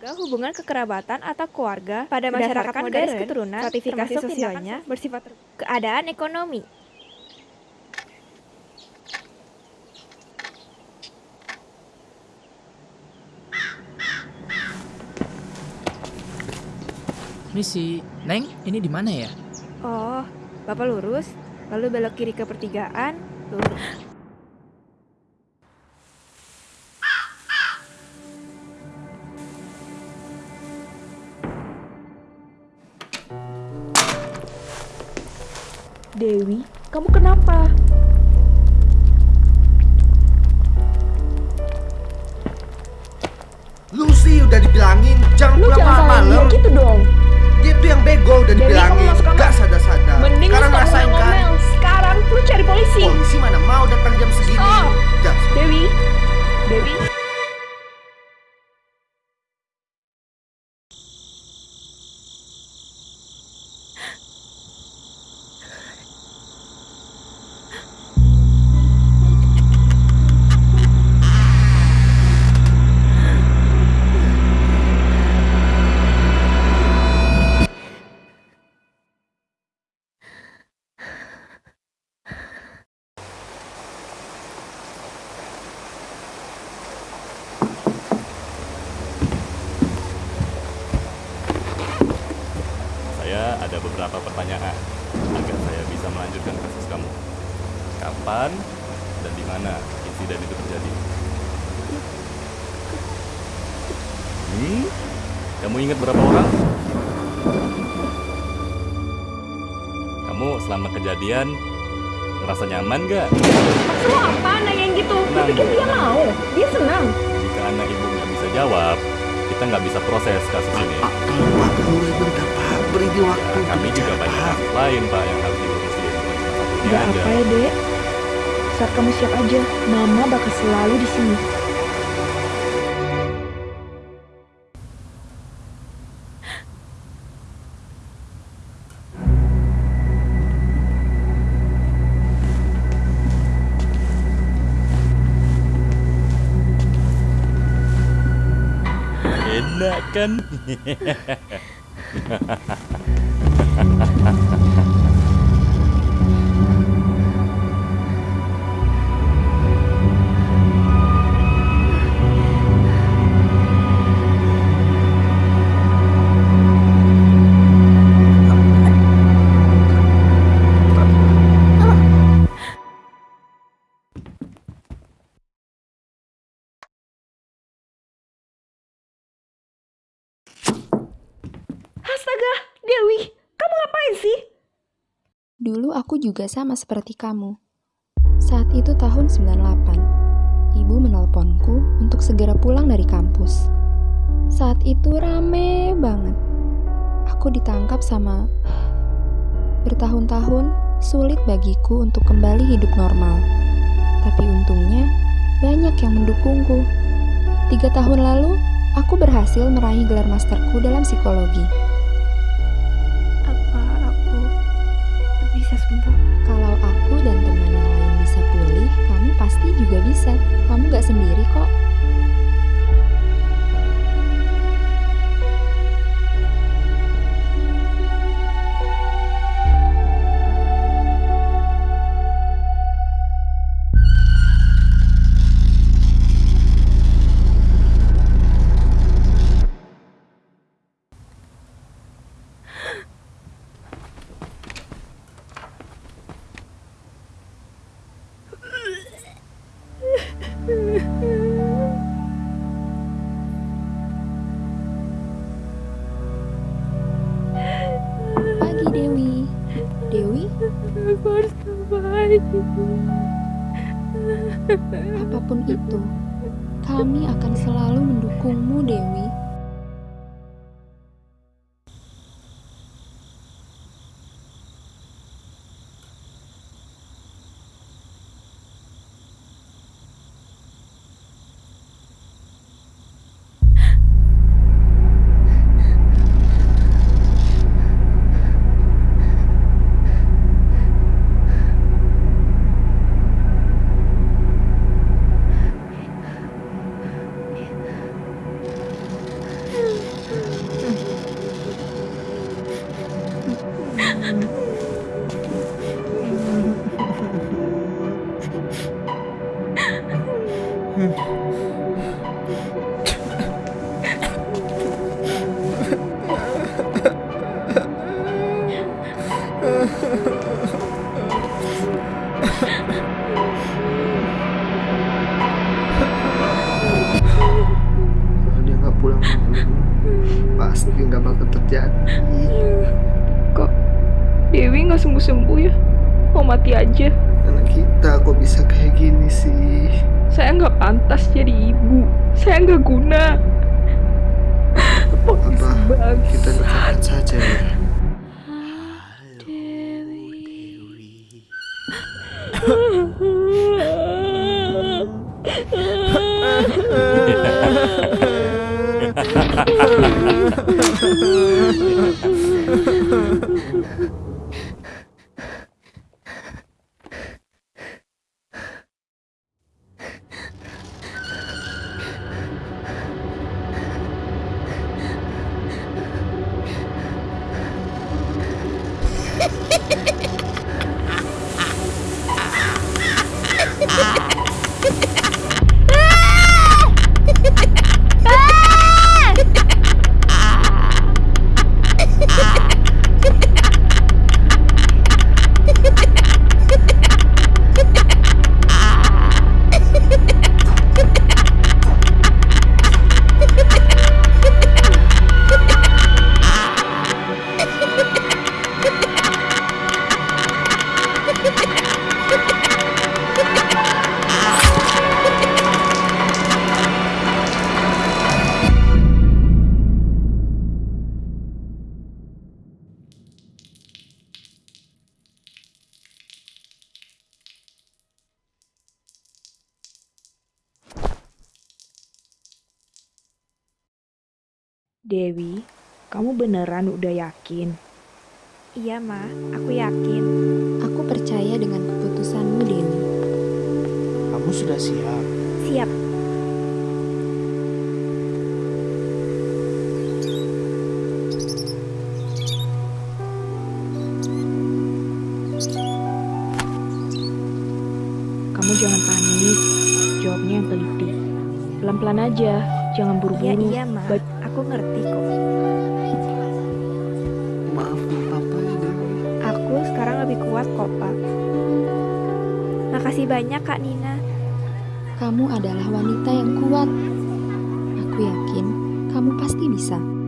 Lembaga hubungan kekerabatan atau keluarga pada masyarakat modern, keturunan, sertifikasi sosialnya bersifat keadaan ekonomi. Misi, Neng, ini di mana ya? Oh, Bapak lurus, lalu belok kiri ke pertigaan, lurus. Dewi, kamu kenapa? Lucy udah dibilangin jangan Lu pulang jangan dia gitu dong. Dia tuh yang bego udah beberapa pertanyaan agar saya bisa melanjutkan kasus kamu. Kapan dan di mana insiden itu terjadi? Hmm? Kamu ingat berapa orang? Kamu selama kejadian ngerasa nyaman gak? Maksud lu apa nanyain gitu? Lu pikir dia mau? Dia senang. Jika anak ibu nggak bisa jawab, kita nggak bisa proses kasus ini. Dia waktu. Ya, kami juga banyak kasus lain pak yang harus diurusin. Aja. apa ya, Dek. Saat kamu siap aja, Mama bakal selalu di sini. Enak kan? Astaga, Dewi, kamu ngapain sih? Dulu aku juga sama seperti kamu. Saat itu tahun 98. Ibu menelponku untuk segera pulang dari kampus. Saat itu rame banget. Aku ditangkap sama bertahun-tahun sulit bagiku untuk kembali hidup normal. Tapi untungnya banyak yang mendukungku. Tiga tahun lalu, aku berhasil meraih gelar masterku dalam psikologi. Pagi Dewi. Dewi, Aku harus terbaik. apa pun itu, kami akan selalu mendukungmu Dewi. Dewi nggak sembuh-sembuh ya? Mau mati aja. Anak kita kok bisa kayak gini sih? Saya nggak pantas jadi ibu. Saya nggak guna. Apa kita dekatkan saja ya? Dewi, kamu beneran udah yakin? Iya, Ma. Aku yakin. Aku percaya dengan keputusanmu, Dewi. Kamu sudah siap? Siap. Kamu jangan panik. Jawabnya yang teliti. Pelan-pelan aja, jangan Iya, buru-buru. iya, Ma. Baik- Aku ngerti kok. Maafin papa ya Dewi. Aku sekarang lebih kuat kok, Pak. Makasih banyak, Kak Nina. Kamu adalah wanita yang kuat. Aku yakin kamu pasti bisa.